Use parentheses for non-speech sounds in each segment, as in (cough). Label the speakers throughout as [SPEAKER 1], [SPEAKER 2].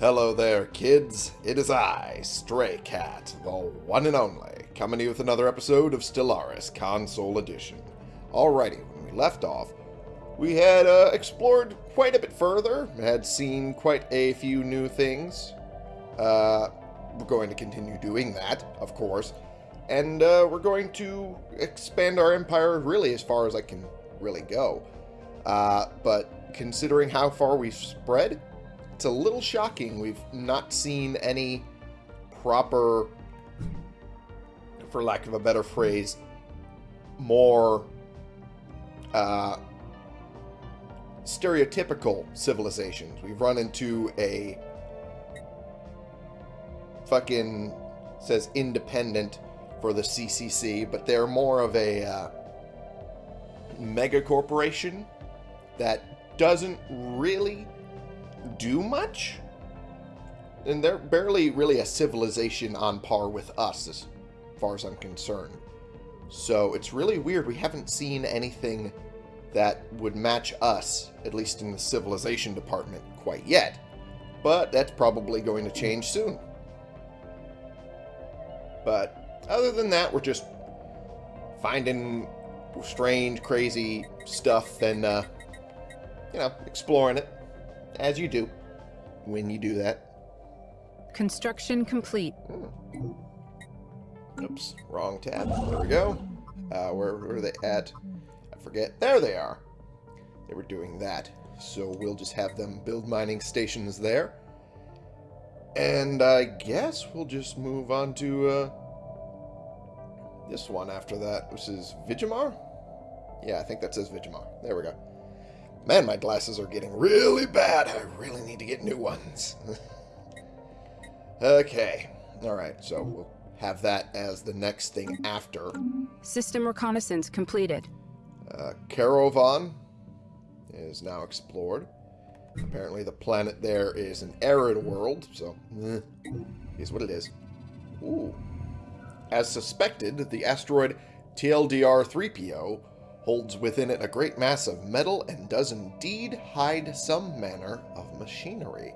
[SPEAKER 1] Hello there, kids. It is I, Stray Cat, the one and only, coming to you with another episode of Stellaris Console Edition. Alrighty, when we left off, we had uh, explored quite a bit further, had seen quite a few new things. Uh, we're going to continue doing that, of course, and uh, we're going to expand our empire really as far as I can really go. Uh, but considering how far we've spread, it's a little shocking we've not seen any proper, for lack of a better phrase, more uh, stereotypical civilizations. We've run into a fucking says independent for the CCC, but they're more of a uh, mega corporation that doesn't really do much. And they're barely really a civilization on par with us as far as I'm concerned. So it's really weird. We haven't seen anything that would match us, at least in the civilization department, quite yet. But that's probably going to change soon. But other than that, we're just finding strange, crazy stuff and, uh, you know, exploring it. As you do when you do that.
[SPEAKER 2] Construction complete.
[SPEAKER 1] Hmm. Oops, wrong tab. There we go. Uh, where, where are they at? I forget. There they are. They were doing that. So we'll just have them build mining stations there. And I guess we'll just move on to uh, this one after that, which is Vigimar? Yeah, I think that says Vigimar. There we go. Man, my glasses are getting really bad. I really need to get new ones. (laughs) okay. Alright, so we'll have that as the next thing after.
[SPEAKER 2] System reconnaissance completed.
[SPEAKER 1] Uh, Caravan is now explored. Apparently the planet there is an arid world, so eh, is what it is. Ooh. As suspected, the asteroid TLDR-3PO holds within it a great mass of metal and does indeed hide some manner of machinery.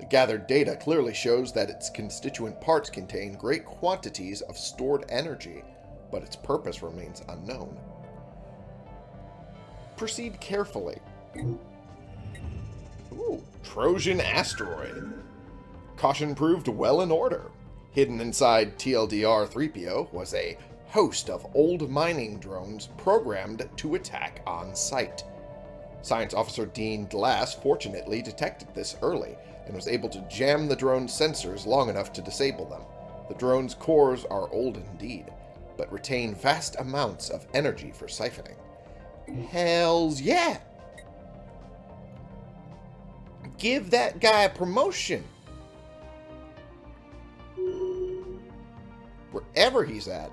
[SPEAKER 1] The gathered data clearly shows that its constituent parts contain great quantities of stored energy, but its purpose remains unknown. Proceed carefully. Ooh, Trojan asteroid. Caution proved well in order. Hidden inside TLDR 3PO was a host of old mining drones programmed to attack on sight. Science Officer Dean Glass fortunately detected this early and was able to jam the drone's sensors long enough to disable them. The drone's cores are old indeed, but retain vast amounts of energy for siphoning. Hells yeah! Give that guy a promotion! Wherever he's at.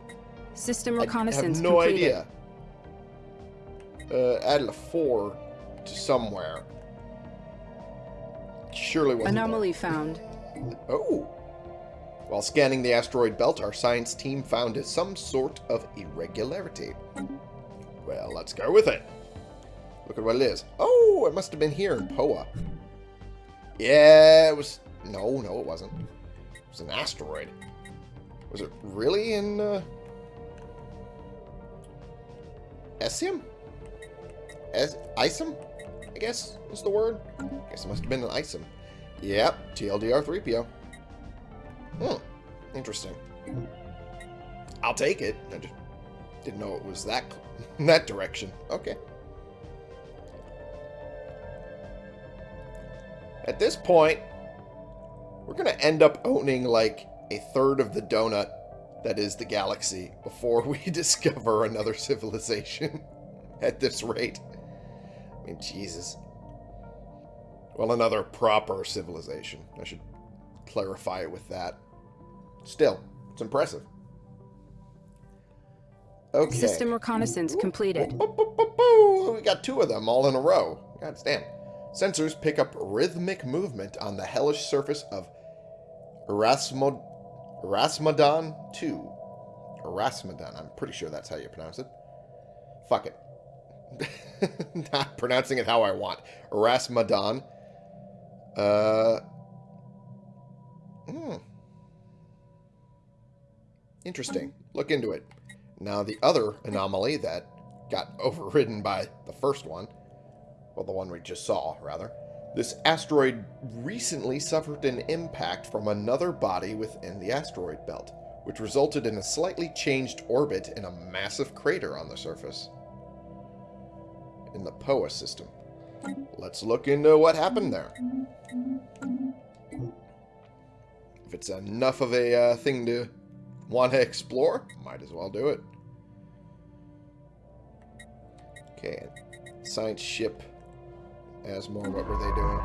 [SPEAKER 2] System reconnaissance
[SPEAKER 1] I have no
[SPEAKER 2] completed.
[SPEAKER 1] idea. Uh, added a 4 to somewhere. Surely wasn't
[SPEAKER 2] Anomaly found.
[SPEAKER 1] Oh! While scanning the asteroid belt, our science team found some sort of irregularity. Well, let's go with it. Look at what it is. Oh, it must have been here in Poa. Yeah, it was... No, no, it wasn't. It was an asteroid. Was it really in... Uh... Esium? Es Isum? I guess is the word. I guess it must have been an Isum. Yep, TLDR 3PO. Hmm, interesting. I'll take it. I just didn't know it was that (laughs) that direction. Okay. At this point, we're going to end up owning like a third of the donut that is the galaxy before we (laughs) discover another civilization (laughs) at this rate. I mean, Jesus. Well, another proper civilization. I should clarify it with that. Still, it's impressive. Okay.
[SPEAKER 2] System reconnaissance completed.
[SPEAKER 1] We got two of them all in a row. God damn. Sensors pick up rhythmic movement on the hellish surface of Erasmod Rasmadan 2. Rasmadan, I'm pretty sure that's how you pronounce it. Fuck it. (laughs) Not pronouncing it how I want. Rasmadan. Uh. Hmm. Interesting. Look into it. Now, the other anomaly that got (laughs) overridden by the first one, well, the one we just saw, rather, this asteroid recently suffered an impact from another body within the asteroid belt, which resulted in a slightly changed orbit and a massive crater on the surface in the POA system. Let's look into what happened there. If it's enough of a uh, thing to want to explore, might as well do it. Okay, science ship Asmore, what were they doing?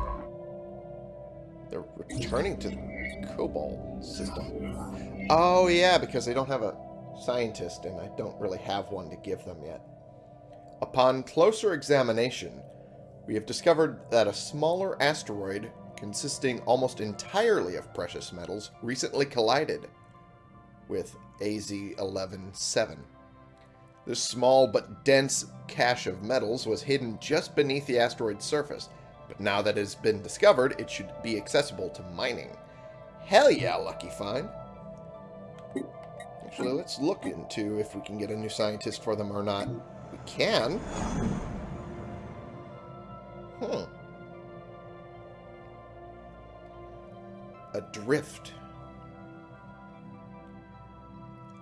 [SPEAKER 1] They're returning to the Cobalt system. Oh, yeah, because they don't have a scientist, and I don't really have one to give them yet. Upon closer examination, we have discovered that a smaller asteroid consisting almost entirely of precious metals recently collided with AZ-11-7. This small but dense cache of metals was hidden just beneath the asteroid's surface, but now that it has been discovered, it should be accessible to mining. Hell yeah, lucky find. Actually, let's look into if we can get a new scientist for them or not. We can. Hmm. Adrift.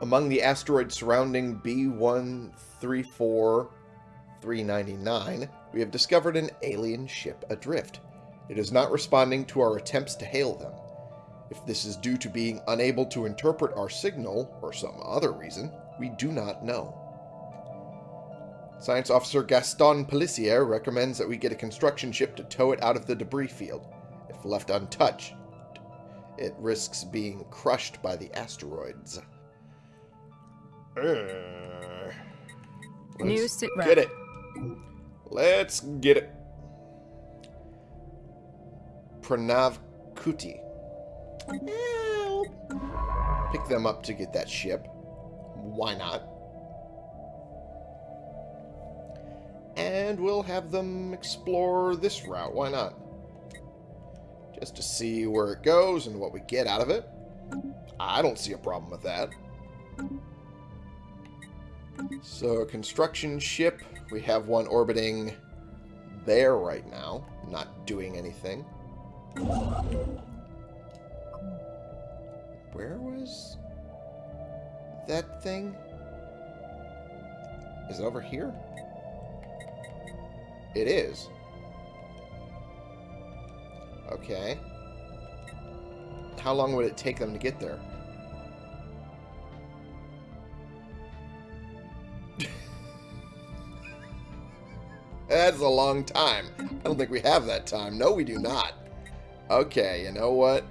[SPEAKER 1] Among the asteroids surrounding B-134-399, we have discovered an alien ship adrift. It is not responding to our attempts to hail them. If this is due to being unable to interpret our signal, or some other reason, we do not know. Science Officer Gaston Pelissier recommends that we get a construction ship to tow it out of the debris field. If left untouched, it risks being crushed by the asteroids. Uh,
[SPEAKER 2] New sit rep.
[SPEAKER 1] get it. Let's get it. Pranav Kuti. Pick them up to get that ship. Why not? And we'll have them explore this route. Why not? Just to see where it goes and what we get out of it. I don't see a problem with that. So, construction ship. We have one orbiting there right now, not doing anything. Where was that thing? Is it over here? It is. Okay. How long would it take them to get there? That's a long time. I don't think we have that time. No, we do not. Okay, you know what?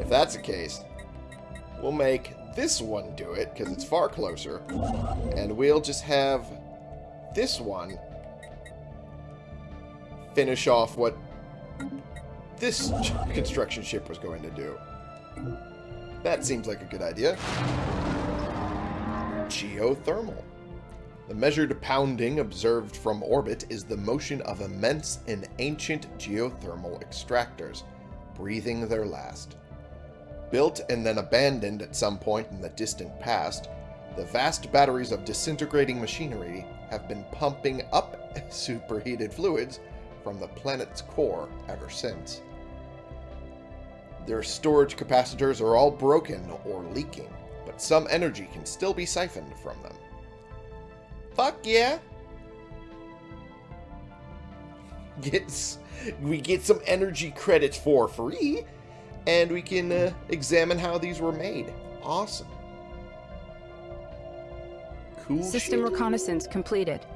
[SPEAKER 1] If that's the case, we'll make this one do it, because it's far closer. And we'll just have this one finish off what this (laughs) construction ship was going to do. That seems like a good idea. Geothermal. The measured pounding observed from orbit is the motion of immense and ancient geothermal extractors, breathing their last. Built and then abandoned at some point in the distant past, the vast batteries of disintegrating machinery have been pumping up (laughs) superheated fluids from the planet's core ever since. Their storage capacitors are all broken or leaking, but some energy can still be siphoned from them. Fuck yeah! Gets, we get some energy credits for free, and we can uh, examine how these were made. Awesome. Cool
[SPEAKER 2] System
[SPEAKER 1] shit.
[SPEAKER 2] reconnaissance completed.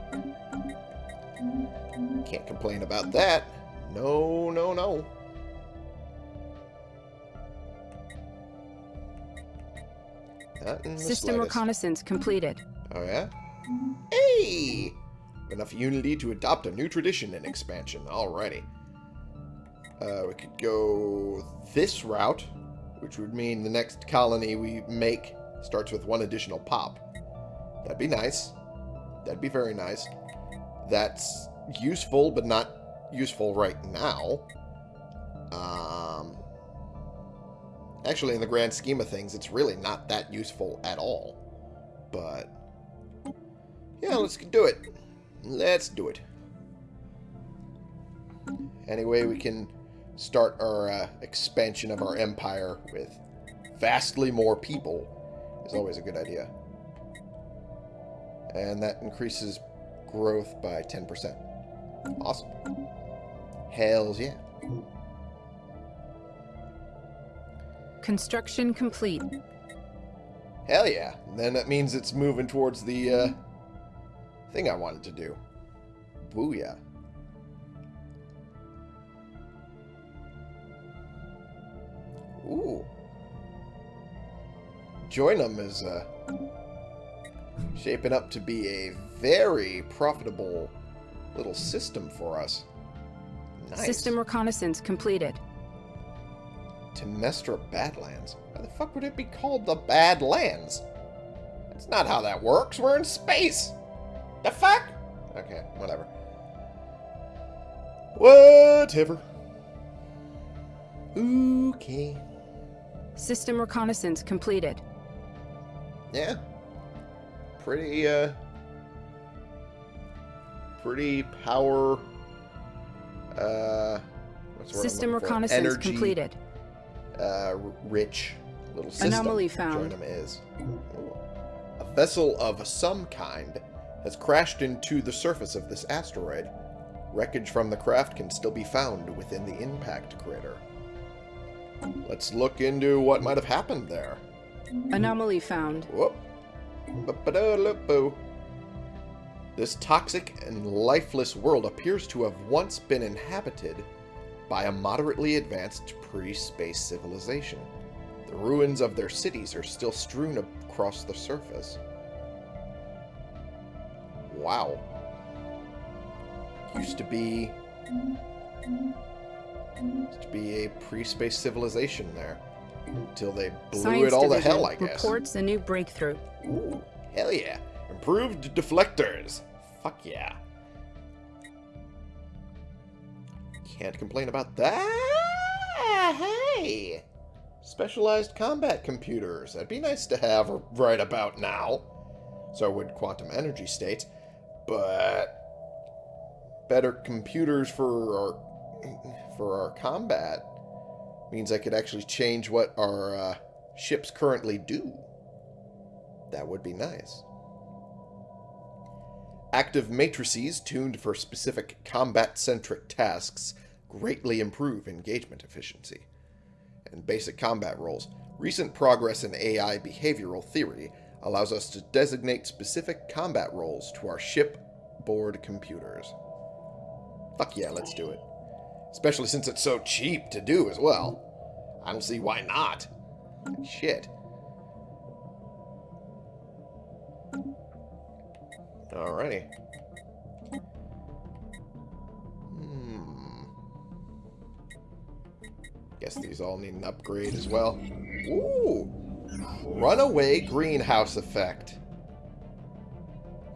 [SPEAKER 1] Can't complain about that. No, no, no.
[SPEAKER 2] System
[SPEAKER 1] slightest.
[SPEAKER 2] reconnaissance completed.
[SPEAKER 1] Oh, yeah? Hey! Enough unity to adopt a new tradition in expansion. Alrighty. Uh, we could go this route, which would mean the next colony we make starts with one additional pop. That'd be nice. That'd be very nice. That's useful, but not useful right now. Um, Actually, in the grand scheme of things, it's really not that useful at all. But, yeah, let's do it. Let's do it. Anyway, we can start our uh, expansion of our empire with vastly more people is always a good idea. And that increases growth by 10%. Awesome. Hells yeah.
[SPEAKER 2] Construction complete.
[SPEAKER 1] Hell yeah. Then that means it's moving towards the uh, thing I wanted to do. Booyah. Ooh. Joinum is uh, shaping up to be a very profitable little system for us. Nice.
[SPEAKER 2] System reconnaissance completed.
[SPEAKER 1] Temestra Badlands? Why the fuck would it be called the Badlands? That's not how that works. We're in space. The fuck? Okay, whatever. Whatever. Okay.
[SPEAKER 2] System reconnaissance completed.
[SPEAKER 1] Yeah. Pretty, uh... Pretty power... Uh... What's the word I'm
[SPEAKER 2] System reconnaissance
[SPEAKER 1] Energy,
[SPEAKER 2] completed.
[SPEAKER 1] uh, rich little system
[SPEAKER 2] Anomaly found.
[SPEAKER 1] Joinum is. A vessel of some kind has crashed into the surface of this asteroid. Wreckage from the craft can still be found within the impact crater. Let's look into what might have happened there.
[SPEAKER 2] Anomaly found.
[SPEAKER 1] Whoop. This toxic and lifeless world appears to have once been inhabited by a moderately advanced pre-space civilization. The ruins of their cities are still strewn across the surface. Wow. Used to be... Used to be a pre-space civilization there. Until they blew
[SPEAKER 2] Science
[SPEAKER 1] it all to hell, I guess.
[SPEAKER 2] reports a new breakthrough.
[SPEAKER 1] Ooh, hell yeah. Improved deflectors. Fuck yeah. Can't complain about that. Hey. Specialized combat computers. That'd be nice to have right about now. So would quantum energy states. But better computers for our for our combat means I could actually change what our uh, ships currently do. That would be nice. Active matrices tuned for specific combat-centric tasks greatly improve engagement efficiency. And basic combat roles. Recent progress in AI behavioral theory allows us to designate specific combat roles to our shipboard computers. Fuck yeah, let's do it. Especially since it's so cheap to do as well. I don't see why not. Shit. Alrighty. Hmm. Guess these all need an upgrade as well. Ooh! Runaway greenhouse effect.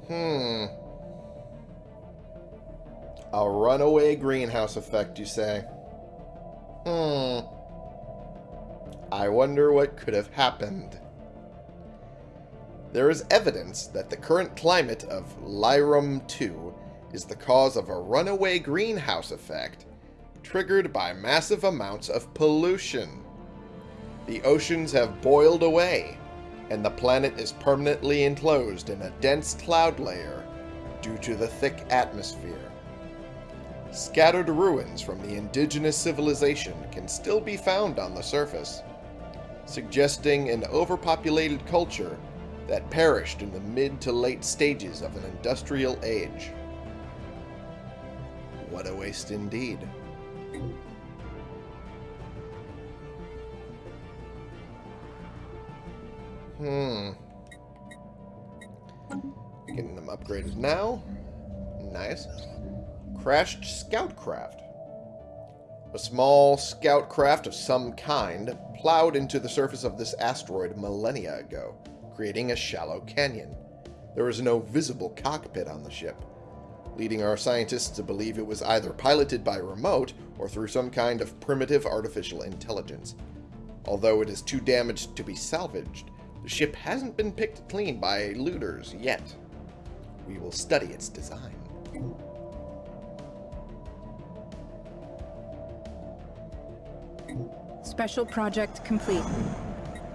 [SPEAKER 1] Hmm. A runaway greenhouse effect, you say? Hmm. I wonder what could have happened. There is evidence that the current climate of Lyrum 2 is the cause of a runaway greenhouse effect triggered by massive amounts of pollution. The oceans have boiled away, and the planet is permanently enclosed in a dense cloud layer due to the thick atmosphere. Scattered ruins from the indigenous civilization can still be found on the surface, suggesting an overpopulated culture that perished in the mid to late stages of an industrial age. What a waste indeed. Hmm. Getting them upgraded now. Nice. Crashed scout craft. A small scout craft of some kind plowed into the surface of this asteroid millennia ago, creating a shallow canyon. There is no visible cockpit on the ship, leading our scientists to believe it was either piloted by remote or through some kind of primitive artificial intelligence. Although it is too damaged to be salvaged, the ship hasn't been picked clean by looters yet. We will study its design.
[SPEAKER 2] Special project complete.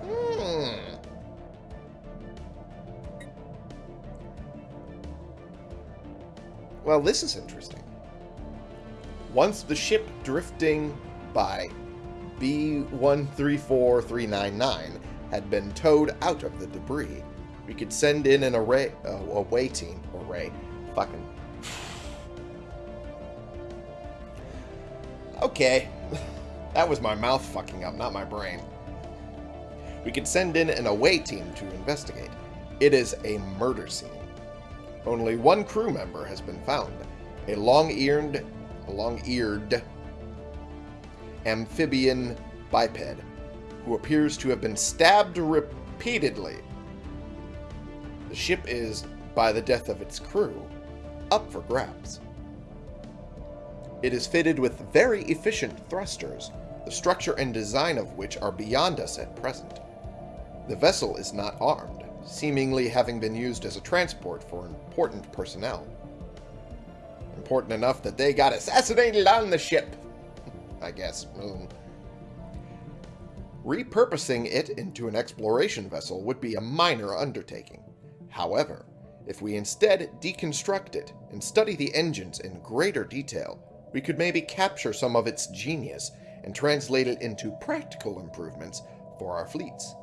[SPEAKER 1] Hmm. Well, this is interesting. Once the ship drifting by B134399 had been towed out of the debris, we could send in an array, uh, away team, array, fucking. Okay, that was my mouth fucking up, not my brain. We could send in an away team to investigate. It is a murder scene. Only one crew member has been found, a long-eared, a long-eared amphibian biped who appears to have been stabbed repeatedly. The ship is, by the death of its crew, up for grabs. It is fitted with very efficient thrusters, the structure and design of which are beyond us at present. The vessel is not armed, seemingly having been used as a transport for important personnel. Important enough that they got assassinated on the ship. (laughs) I guess. Mm. Repurposing it into an exploration vessel would be a minor undertaking. However, if we instead deconstruct it and study the engines in greater detail, we could maybe capture some of its genius and translate it into practical improvements for our fleets.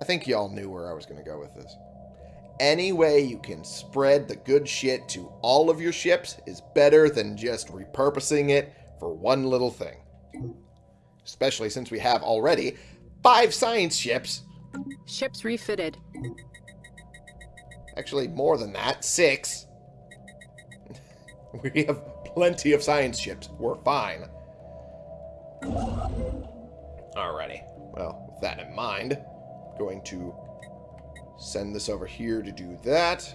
[SPEAKER 1] I think y'all knew where I was going to go with this. Any way you can spread the good shit to all of your ships is better than just repurposing it for one little thing. Especially since we have already five science ships.
[SPEAKER 2] Ships refitted.
[SPEAKER 1] Actually, more than that. Six. (laughs) we have plenty of science ships. We're fine. Alrighty. Well, with that in mind, I'm going to send this over here to do that.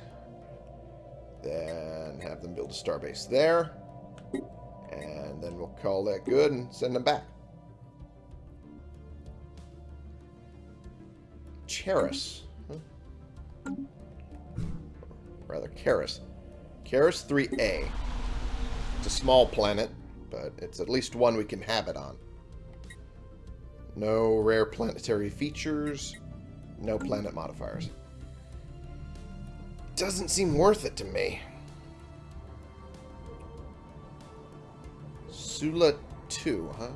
[SPEAKER 1] Then have them build a starbase there. And then we'll call that good and send them back. Charis. Huh? Rather, Charis. Charis 3A. It's a small planet, but it's at least one we can habit on. No rare planetary features. No planet modifiers. Doesn't seem worth it to me. Sula 2, huh?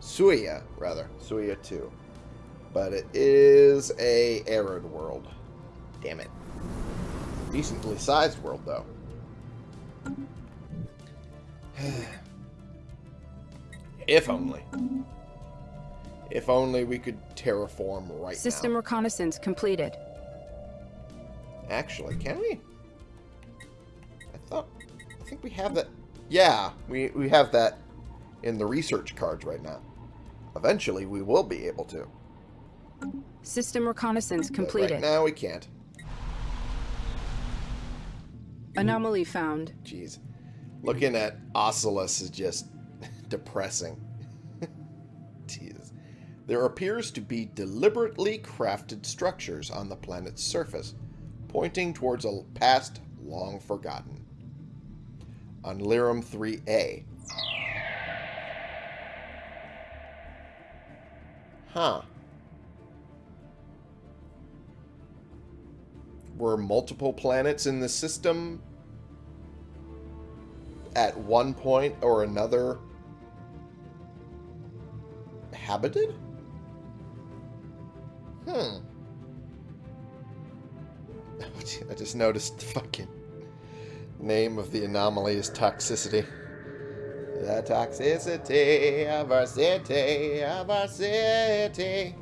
[SPEAKER 1] Suya, rather. Suya 2. But it is a arid world. Damn it. Decently sized world, though. (sighs) if only. If only we could terraform right
[SPEAKER 2] System
[SPEAKER 1] now.
[SPEAKER 2] reconnaissance completed.
[SPEAKER 1] Actually, can we? I thought... I think we have that... Yeah, we, we have that in the research cards right now. Eventually, we will be able to.
[SPEAKER 2] System reconnaissance completed.
[SPEAKER 1] right now, we can't.
[SPEAKER 2] Anomaly found.
[SPEAKER 1] Jeez. Looking at Oculus is just (laughs) depressing. (laughs) Jeez. There appears to be deliberately crafted structures on the planet's surface, pointing towards a past long forgotten. On Lyrum 3A. Huh. Were multiple planets in the system at one point or another habited? Hmm. (laughs) I just noticed the fucking name of the anomaly is toxicity. The toxicity of our city, of our city.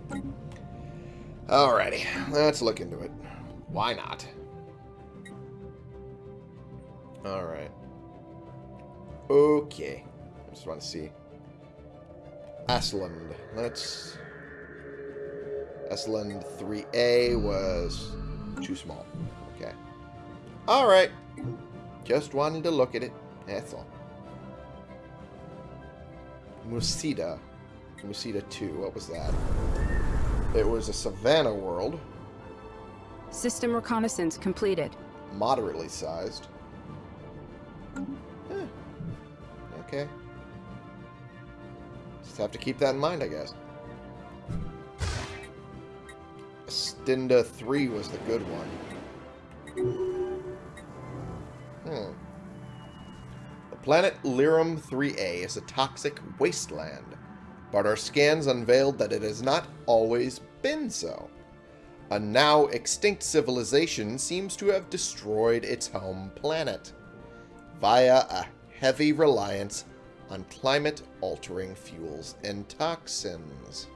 [SPEAKER 1] Alrighty, let's look into it. Why not? Alright. Okay. I just want to see. Asland. Let's... Asland 3A was too small. Okay. Alright. Just wanted to look at it. That's all. Musita. Musita 2. What was that? It was a savannah world,
[SPEAKER 2] System reconnaissance completed.
[SPEAKER 1] moderately sized. Eh, Okay. Just have to keep that in mind, I guess. Stinda 3 was the good one. Planet Lyrum 3A is a toxic wasteland, but our scans unveiled that it has not always been so. A now extinct civilization seems to have destroyed its home planet via a heavy reliance on climate-altering fuels and toxins.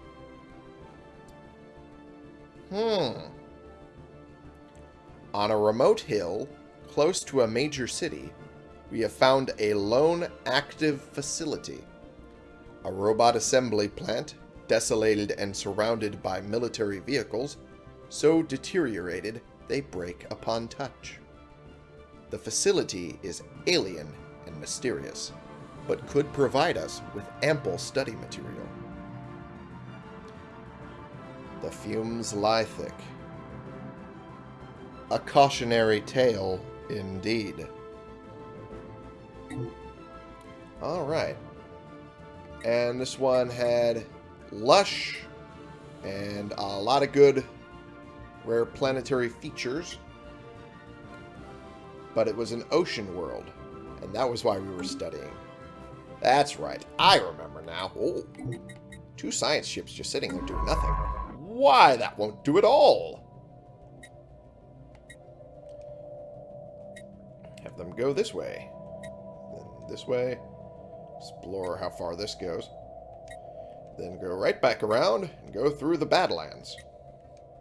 [SPEAKER 1] Hmm. On a remote hill, close to a major city, we have found a lone active facility. A robot assembly plant, desolated and surrounded by military vehicles, so deteriorated they break upon touch. The facility is alien and mysterious, but could provide us with ample study material. The fumes lie thick. A cautionary tale, indeed. Alright. And this one had lush and a lot of good rare planetary features. But it was an ocean world, and that was why we were studying. That's right. I remember now. Oh, two science ships just sitting there doing nothing. Why, that won't do at all. Have them go this way. Then this way. Explore how far this goes. Then go right back around and go through the Badlands.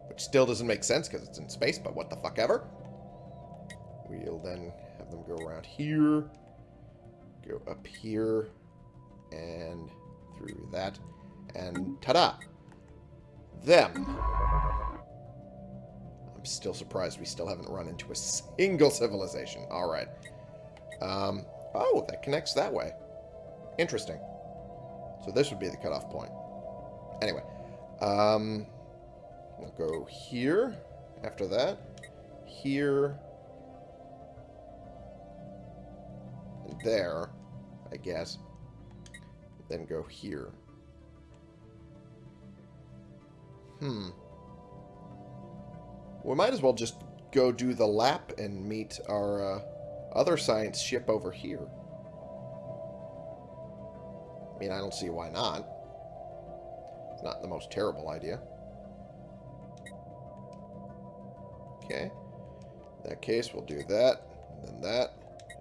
[SPEAKER 1] Which still doesn't make sense because it's in space, but what the fuck ever. We'll then have them go around here. Go up here. And through that. And ta-da! Them. I'm still surprised we still haven't run into a (laughs) single civilization. Alright. Um, oh, that connects that way. Interesting. So this would be the cutoff point. Anyway. Um, we'll go here. After that. Here. And there, I guess. Then go here. Hmm. We might as well just go do the lap and meet our uh, other science ship over here. I mean, I don't see why not. It's not the most terrible idea. Okay. In that case, we'll do that, and then that,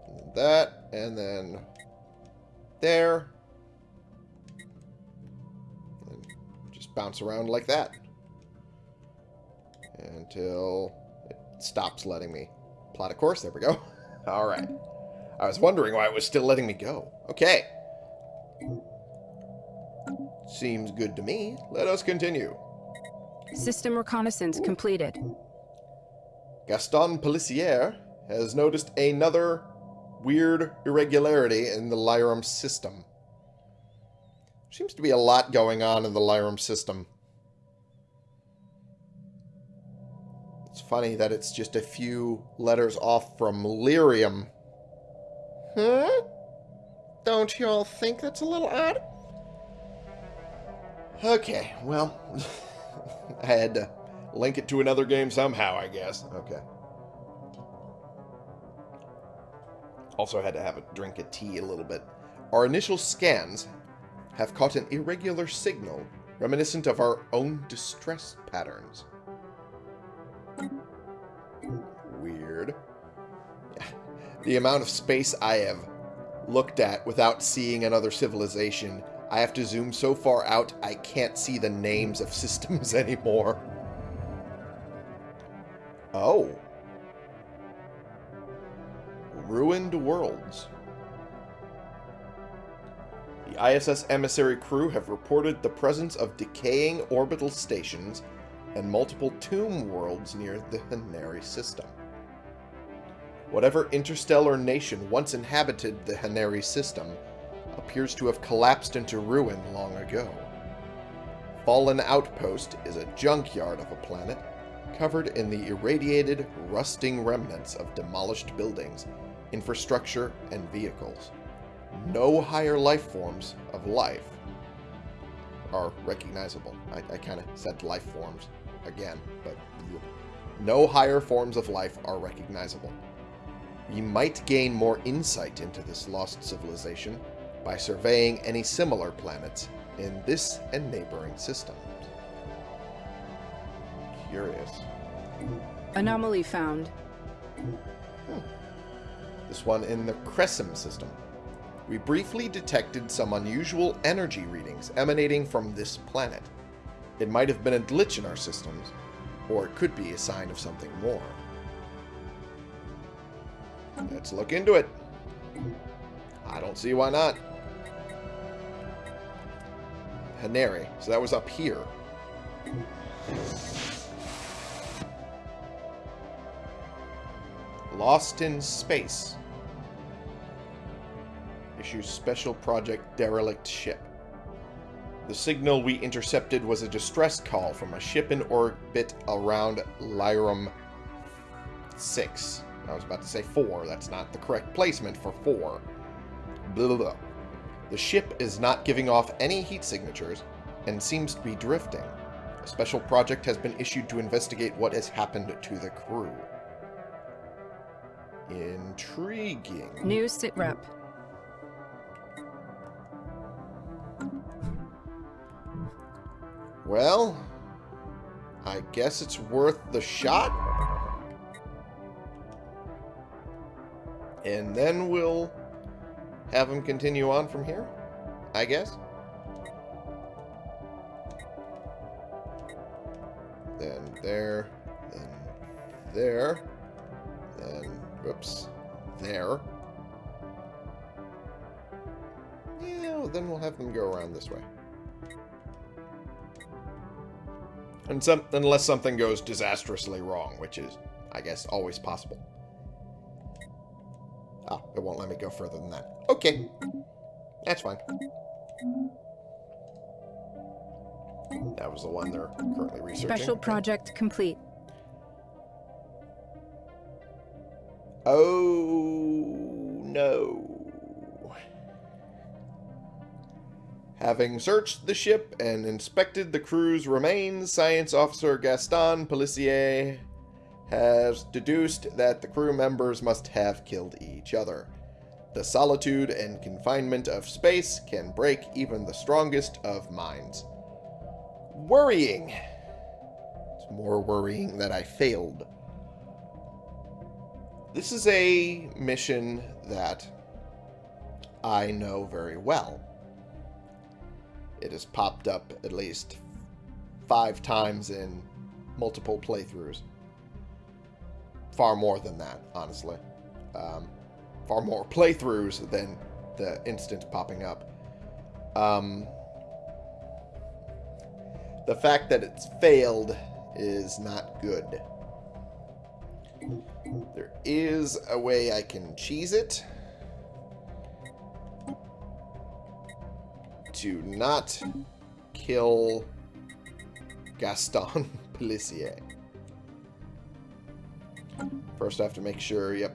[SPEAKER 1] and then that, and then there. And just bounce around like that. Until it stops letting me plot a course. There we go. (laughs) Alright. I was wondering why it was still letting me go. Okay. Seems good to me. Let us continue.
[SPEAKER 2] System reconnaissance completed.
[SPEAKER 1] Gaston Pellissier has noticed another weird irregularity in the Lyrum system. Seems to be a lot going on in the Lyrum system. It's funny that it's just a few letters off from Lyrium. Huh? Don't you all think that's a little odd? Okay, well, (laughs) I had to link it to another game somehow, I guess. Okay. Also had to have a drink of tea a little bit. Our initial scans have caught an irregular signal reminiscent of our own distress patterns. Weird. The amount of space I have looked at without seeing another civilization, I have to zoom so far out I can't see the names of (laughs) systems anymore. Oh. Ruined Worlds. The ISS emissary crew have reported the presence of decaying orbital stations and multiple tomb worlds near the Haneri system. Whatever interstellar nation once inhabited the Haneri system appears to have collapsed into ruin long ago. Fallen Outpost is a junkyard of a planet covered in the irradiated, rusting remnants of demolished buildings, infrastructure, and vehicles. No higher life forms of life are recognizable. I, I kind of said life forms again, but no higher forms of life are recognizable. We might gain more insight into this lost civilization by surveying any similar planets in this and neighboring systems. Curious.
[SPEAKER 2] Anomaly found. Hmm.
[SPEAKER 1] This one in the Crescim system. We briefly detected some unusual energy readings emanating from this planet. It might have been a glitch in our systems, or it could be a sign of something more. Let's look into it. I don't see why not. Haneri. So that was up here. Lost in Space. Issues Special Project Derelict Ship. The signal we intercepted was a distress call from a ship in orbit around Lyrum 6. I was about to say 4. That's not the correct placement for 4. Blah, blah, blah. The ship is not giving off any heat signatures and seems to be drifting. A special project has been issued to investigate what has happened to the crew. Intriguing.
[SPEAKER 2] New sitrep.
[SPEAKER 1] Well, I guess it's worth the shot. And then we'll have him continue on from here, I guess. Then there, then there, then, whoops, there. Yeah, then we'll have them go around this way. And some, unless something goes disastrously wrong, which is, I guess, always possible. Oh, it won't let me go further than that. Okay. That's fine. That was the one they're currently researching.
[SPEAKER 2] Special project complete.
[SPEAKER 1] Oh, no. Having searched the ship and inspected the crew's remains, Science Officer Gaston Pellissier has deduced that the crew members must have killed each other. The solitude and confinement of space can break even the strongest of minds. Worrying. It's more worrying that I failed. This is a mission that I know very well. It has popped up at least five times in multiple playthroughs. Far more than that, honestly. Um, far more playthroughs than the instant popping up. Um, the fact that it's failed is not good. There is a way I can cheese it. To not kill Gaston (laughs) Pellissier. First I have to make sure, yep.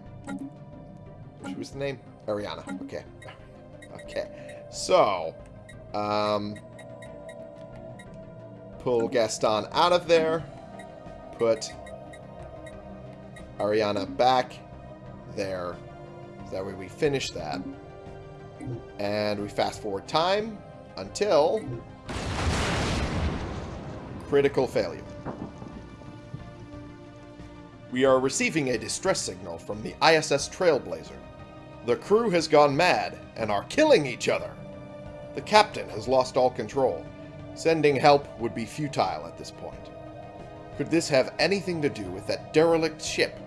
[SPEAKER 1] What was the name? Ariana. Okay. (laughs) Okay. So, um, pull Gaston out of there. Put Ariana back there. So that way we finish that. And we fast forward time until critical failure. We are receiving a distress signal from the ISS Trailblazer. The crew has gone mad and are killing each other. The captain has lost all control. Sending help would be futile at this point. Could this have anything to do with that derelict ship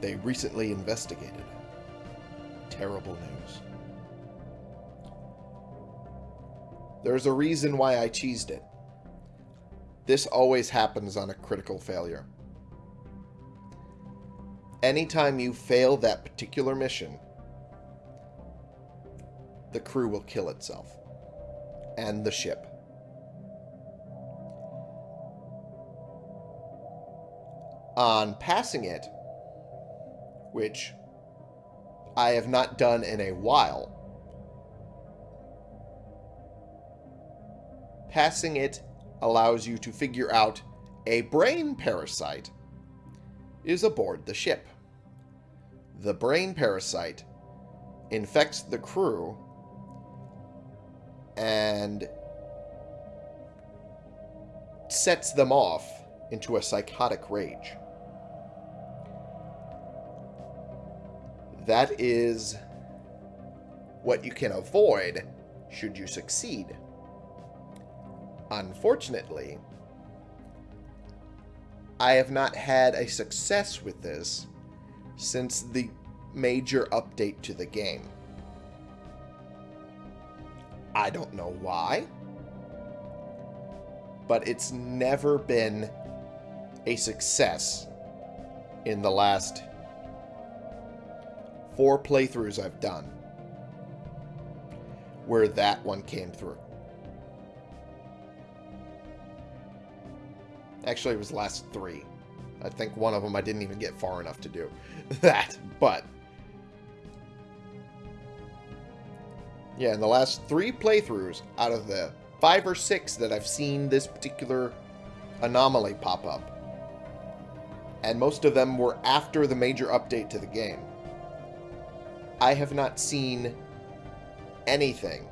[SPEAKER 1] they recently investigated? Terrible news. There's a reason why I cheesed it. This always happens on a critical failure. Anytime you fail that particular mission, the crew will kill itself. And the ship. On passing it, which I have not done in a while, passing it allows you to figure out a brain parasite is aboard the ship. The brain parasite infects the crew and sets them off into a psychotic rage. That is what you can avoid should you succeed. Unfortunately, I have not had a success with this since the major update to the game. I don't know why, but it's never been a success in the last four playthroughs I've done where that one came through. Actually, it was last three. I think one of them I didn't even get far enough to do (laughs) that, but yeah, in the last three playthroughs out of the five or six that I've seen this particular anomaly pop up, and most of them were after the major update to the game, I have not seen anything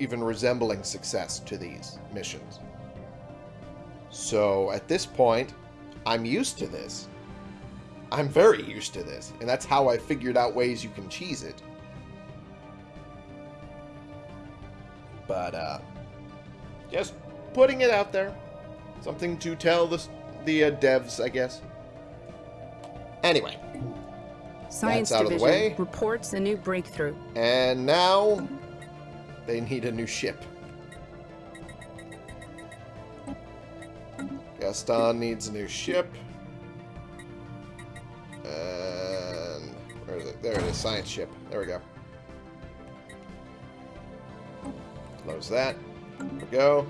[SPEAKER 1] even resembling success to these missions. So at this point, I'm used to this. I'm very used to this, and that's how I figured out ways you can cheese it. But, uh, just putting it out there. Something to tell the, the uh, devs, I guess. Anyway.
[SPEAKER 2] Science
[SPEAKER 1] out of the
[SPEAKER 2] Division
[SPEAKER 1] way.
[SPEAKER 2] reports a new breakthrough.
[SPEAKER 1] And now they need a new ship. Gaston needs a new ship. And where is it? There it is, science ship. There we go. Close that. There we go.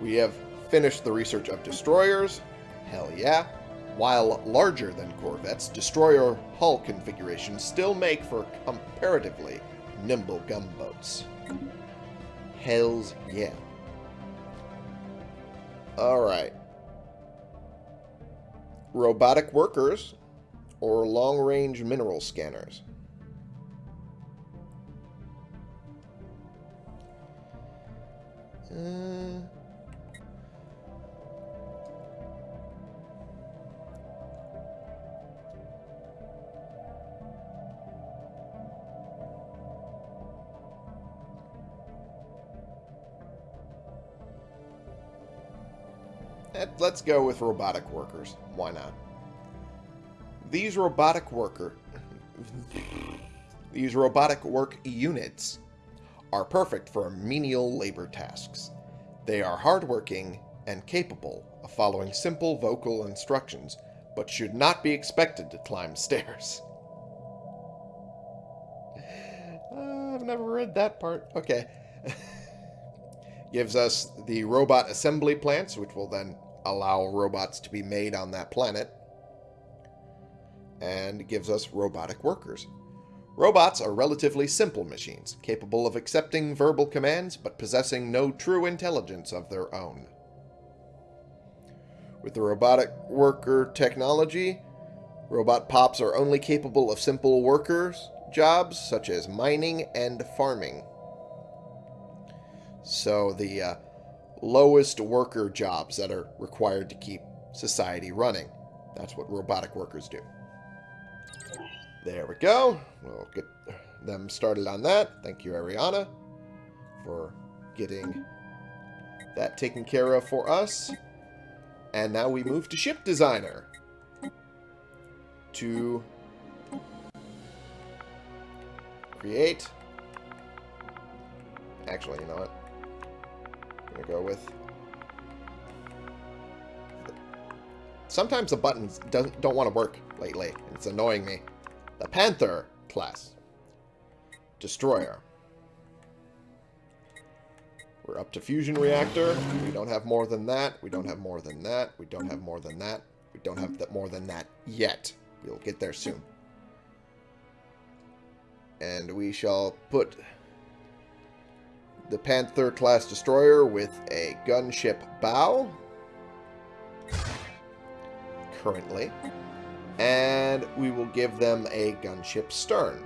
[SPEAKER 1] We have finished the research of destroyers. Hell yeah. While larger than corvettes, destroyer hull configurations still make for comparatively nimble gunboats. Hells yeah. Alright. Robotic workers or long-range mineral scanners. Let's go with robotic workers. Why not? These robotic worker (laughs) these robotic work units are perfect for menial labor tasks. They are hardworking and capable of following simple vocal instructions, but should not be expected to climb stairs. Uh, (laughs) I've never read that part. Okay. (laughs) gives us the robot assembly plants, which will then allow robots to be made on that planet, and gives us robotic workers. Robots are relatively simple machines, capable of accepting verbal commands but possessing no true intelligence of their own. With the robotic worker technology, robot pops are only capable of simple workers jobs such as mining and farming. So the uh, lowest worker jobs that are required to keep society running. That's what robotic workers do. There we go. We'll get them started on that. Thank you, Ariana, for getting that taken care of for us. And now we move to ship designer. To create. Actually, you know what? I'm gonna go with. Sometimes the buttons doesn't don't want to work lately. It's annoying me. The Panther class. Destroyer. We're up to fusion reactor. We don't have more than that. We don't have more than that. We don't have more than that. We don't have that more than that yet. We'll get there soon. And we shall put the Panther class destroyer with a gunship bow currently. And we will give them a gunship stern.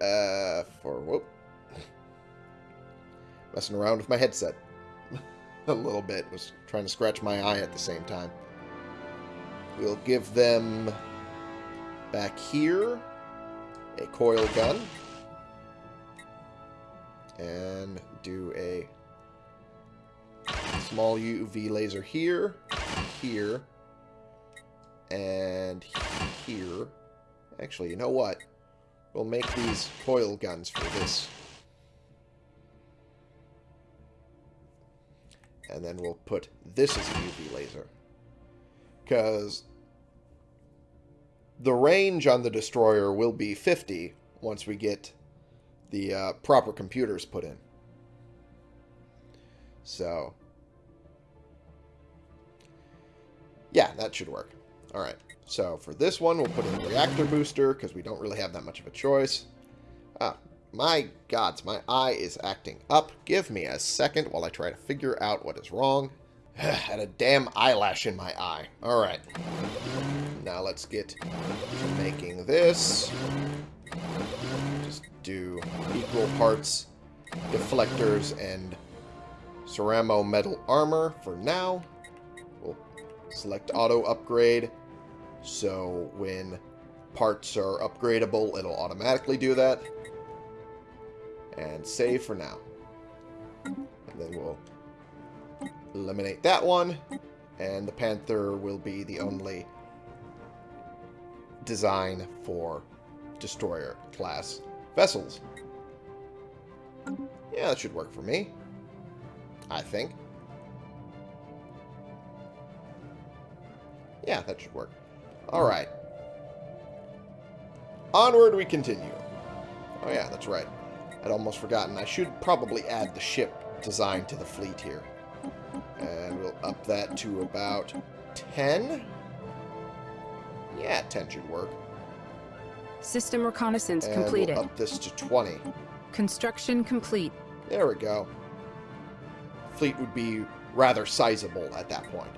[SPEAKER 1] Uh for whoop. (laughs) Messing around with my headset. (laughs) A little bit. Was trying to scratch my eye at the same time. We'll give them back here a coil gun and do a small UV laser here, here, and here. Actually, you know what? We'll make these coil guns for this. And then we'll put this as a UV laser. Because the range on the destroyer will be 50 once we get the uh, proper computers put in. So, yeah, that should work. All right, so for this one, we'll put in a reactor booster because we don't really have that much of a choice. Ah, my gods, my eye is acting up. Give me a second while I try to figure out what is wrong. (sighs) Had a damn eyelash in my eye. All right. Now let's get to making this. Just do equal parts deflectors and ceramo metal armor for now. We'll select auto upgrade. So when parts are upgradable, it'll automatically do that. And save for now. And then we'll eliminate that one. And the Panther will be the only design for destroyer class vessels. Yeah, that should work for me. I think. Yeah, that should work. Alright. Onward we continue. Oh yeah, that's right. I'd almost forgotten. I should probably add the ship design to the fleet here. And we'll up that to about 10. Yeah, 10 should work.
[SPEAKER 2] System reconnaissance
[SPEAKER 1] and
[SPEAKER 2] completed.
[SPEAKER 1] We'll up this to 20.
[SPEAKER 2] Construction complete.
[SPEAKER 1] There we go. Fleet would be rather sizable at that point.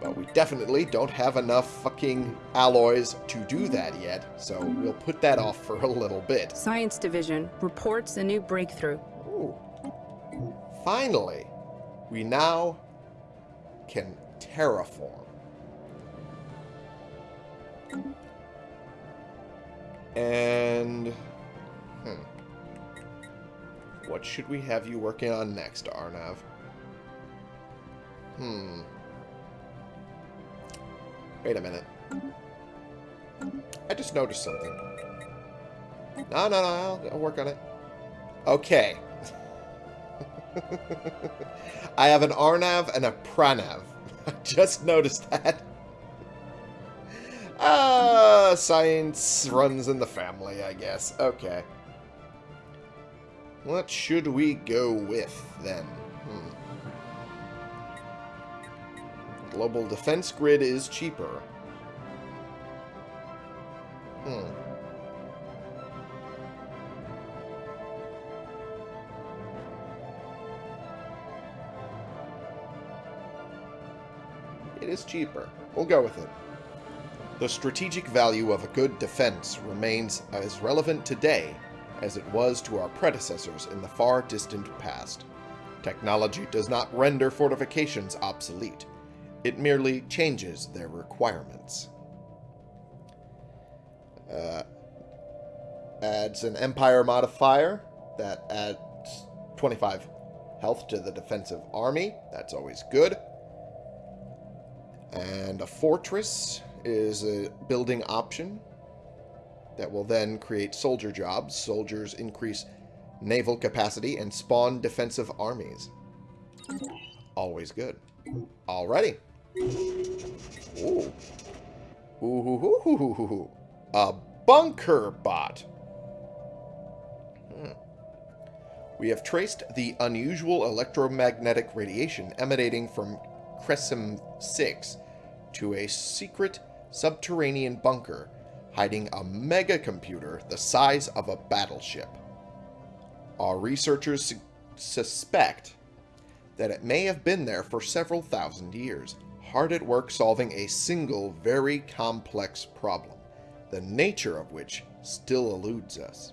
[SPEAKER 1] But we definitely don't have enough fucking alloys to do that yet, so we'll put that off for a little bit.
[SPEAKER 2] Science Division reports a new breakthrough.
[SPEAKER 1] Ooh. Finally, we now can terraform. And... Hmm. What should we have you working on next, Arnav? Hmm. Wait a minute. I just noticed something. No, no, no, I'll, I'll work on it. Okay. (laughs) I have an Arnav and a Pranav. (laughs) I just noticed that. Ah, science runs in the family, I guess. Okay. What should we go with, then? Hmm. Global defense grid is cheaper. Hmm. It is cheaper. We'll go with it. The strategic value of a good defense remains as relevant today as it was to our predecessors in the far distant past. Technology does not render fortifications obsolete. It merely changes their requirements. Uh, adds an Empire modifier that adds 25 health to the defensive army. That's always good. And a fortress is a building option that will then create soldier jobs. Soldiers increase naval capacity and spawn defensive armies. Always good. Alrighty. Ooh. Ooh, ooh, ooh, ooh, ooh. A bunker bot. Hmm. We have traced the unusual electromagnetic radiation emanating from Crescem 6 to a secret subterranean bunker hiding a mega computer the size of a battleship. Our researchers su- suspect that it may have been there for several thousand years, hard at work solving a single very complex problem, the nature of which still eludes us.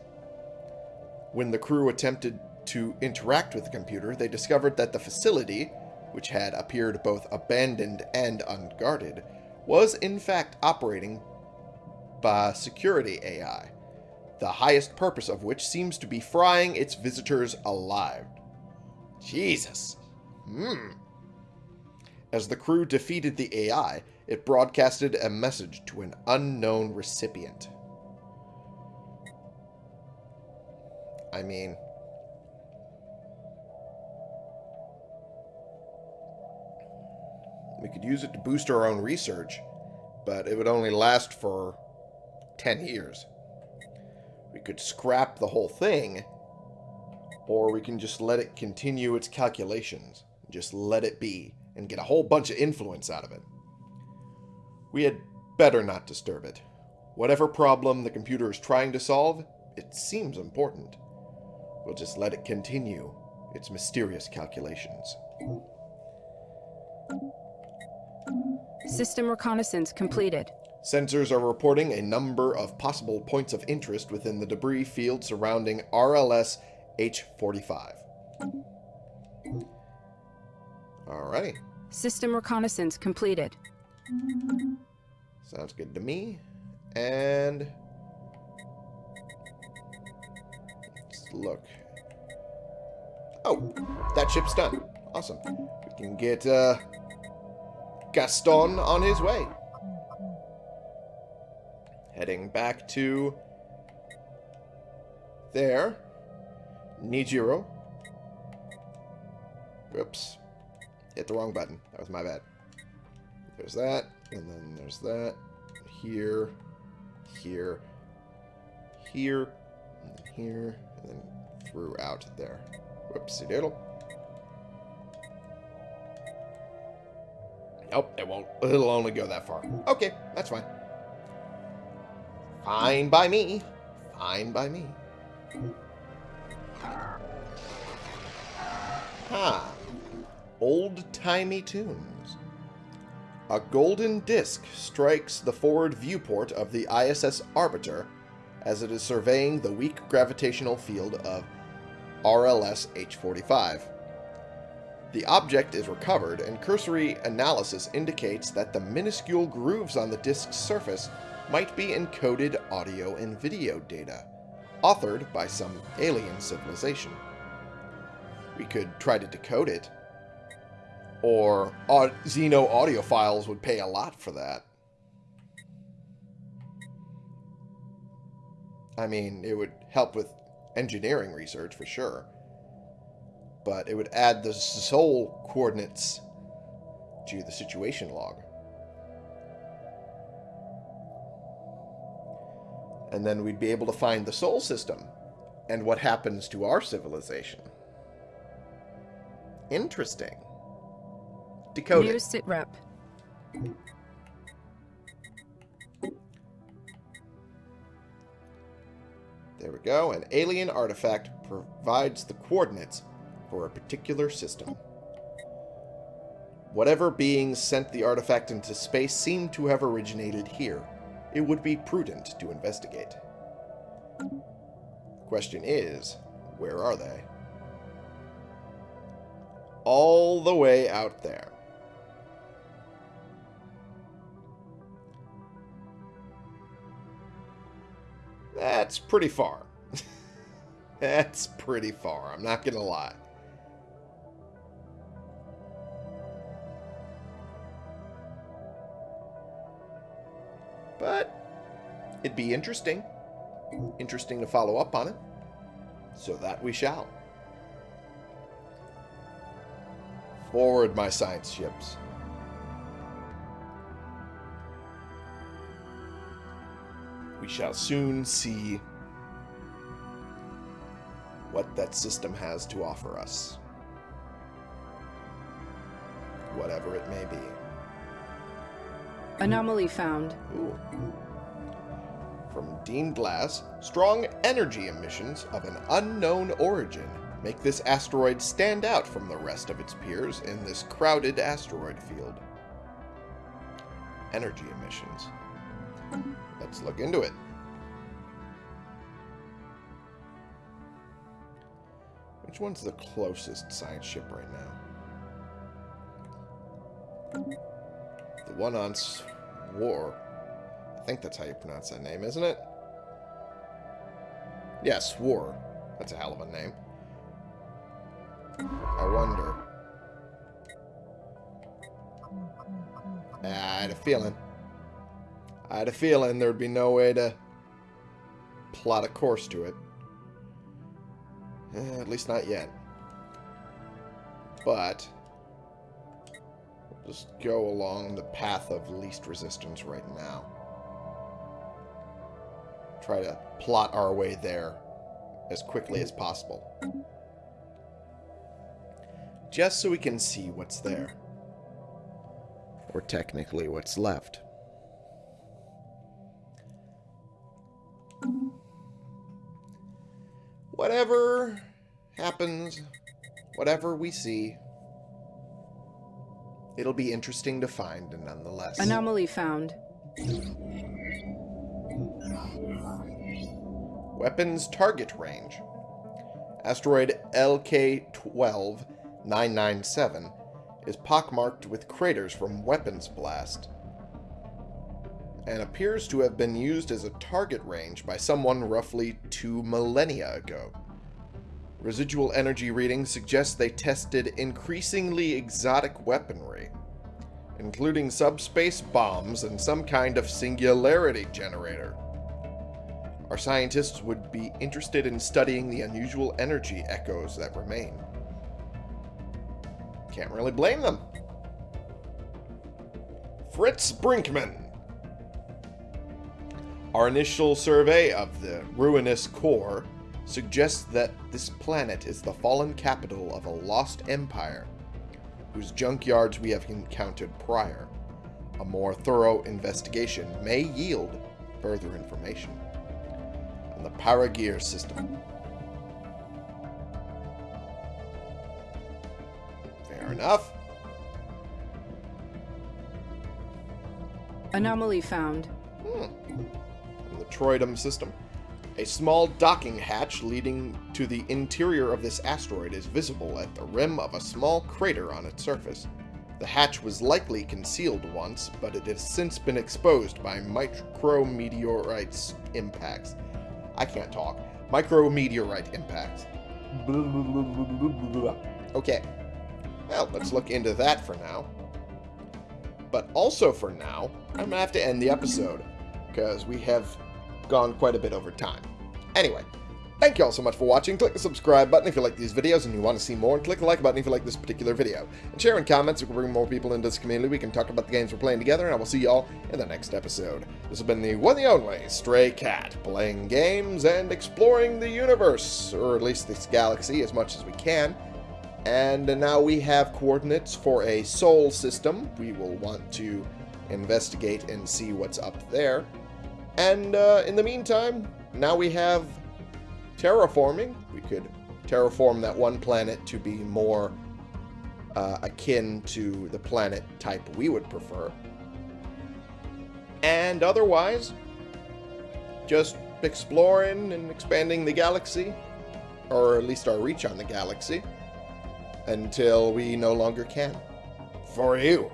[SPEAKER 1] When the crew attempted to interact with the computer, they discovered that the facility, which had appeared both abandoned and unguarded, was in fact operating by security AI, the highest purpose of which seems to be frying its visitors alive. Jesus. Hmm. As the crew defeated the AI, it broadcasted a message to an unknown recipient. I mean, we could use it to boost our own research, but it would only last for 10 years. We could scrap the whole thing, or we can just let it continue its calculations. Just let it be, and get a whole bunch of influence out of it. We had better not disturb it. Whatever problem the computer is trying to solve, it seems important. We'll just let it continue its mysterious calculations.
[SPEAKER 2] System reconnaissance completed.
[SPEAKER 1] Sensors are reporting a number of possible points of interest within the debris field surrounding RLS H45. Alrighty.
[SPEAKER 2] System reconnaissance completed.
[SPEAKER 1] Sounds good to me. And let's look. Oh, that ship's done. Awesome. We can get uh, Gaston on his way. Heading back to there. Nijiro. Whoops. Hit the wrong button. That was my bad. There's that, and then there's that. Here, here, here, and here, and then through out there. Whoopsie doodle. Nope, it won't. (laughs) It'll only go that far. Okay, that's fine. Fine by me. Fine by me. Ha. Old-timey tunes. A golden disk strikes the forward viewport of the ISS Arbiter as it is surveying the weak gravitational field of RLS H-45. The object is recovered, and cursory analysis indicates that the minuscule grooves on the disk's surface might be encoded audio and video data, authored by some alien civilization. We could try to decode it, or au- Xeno audiophiles would pay a lot for that. I mean, it would help with engineering research for sure. But it would add the Sol coordinates to the situation log. And then we'd be able to find the Sol system and what happens to our civilization. Interesting. Decode
[SPEAKER 2] New
[SPEAKER 1] it.
[SPEAKER 2] sitrep.
[SPEAKER 1] There we go. An alien artifact provides the coordinates for a particular system. Whatever beings sent the artifact into space seem to have originated here. It would be prudent to investigate. Question is, where are they? All the way out there. That's pretty far. (laughs) That's pretty far, I'm not gonna lie. But it'd be interesting. Interesting to follow up on it. So that we shall. Forward, my science ships. We shall soon see what that system has to offer us. Whatever it may be.
[SPEAKER 2] Anomaly found.
[SPEAKER 1] Ooh. From Dean Glass, strong energy emissions of an unknown origin make this asteroid stand out from the rest of its peers in this crowded asteroid field. Energy emissions. Let's look into it. Which one's the closest science ship right now? The one on war. I think that's how you pronounce that name, isn't it? Yes, war. That's a hell of a name. I wonder. I had a feeling. I had a feeling there'd be no way to plot a course to it. Eh, at least not yet. But just go along the path of least resistance right now. Try to plot our way there as quickly as possible. Just so we can see what's there. Or technically what's left. Whatever happens, whatever we see, it'll be interesting to find nonetheless.
[SPEAKER 2] Anomaly found.
[SPEAKER 1] Weapons target range. Asteroid LK-12-997 is pockmarked with craters from weapons blast and appears to have been used as a target range by someone roughly two millennia ago. Residual energy readings suggest they tested increasingly exotic weaponry, including subspace bombs and some kind of singularity generator. Our scientists would be interested in studying the unusual energy echoes that remain. Can't really blame them. Fritz Brinkman. Our initial survey of the ruinous core suggests that this planet is the fallen capital of a lost empire, whose junkyards we have encountered prior. A more thorough investigation may yield further information on the Paragear system. Fair enough.
[SPEAKER 2] Anomaly found.
[SPEAKER 1] Hmm. From the Troidum system. A small docking hatch leading to the interior of this asteroid is visible at the rim of a small crater on its surface. The hatch was likely concealed once, but it has since been exposed by micrometeorite impacts. I can't talk. Micrometeorite impacts. Okay. Well, let's look into that for now. But also for now, I'm going to have to end the episode, because we have gone quite a bit over time. Anyway, thank you all so much for watching. Click the subscribe button if you like these videos and you want to see more, and click the like button if you like this particular video. And share in comments, we can bring more people into this community. We can talk about the games we're playing together, and I will see you all in the next episode. This has been the one and only Stray Cat, playing games and exploring the universe, or at least this galaxy, as much as we can. And now we have coordinates for a Sol system. We will want to investigate and see what's up there. And uh, in the meantime, now we have terraforming. We could terraform that one planet to be more uh, akin to the planet type we would prefer. And otherwise, just exploring and expanding the galaxy, or at least our reach on the galaxy, until we no longer can. For you.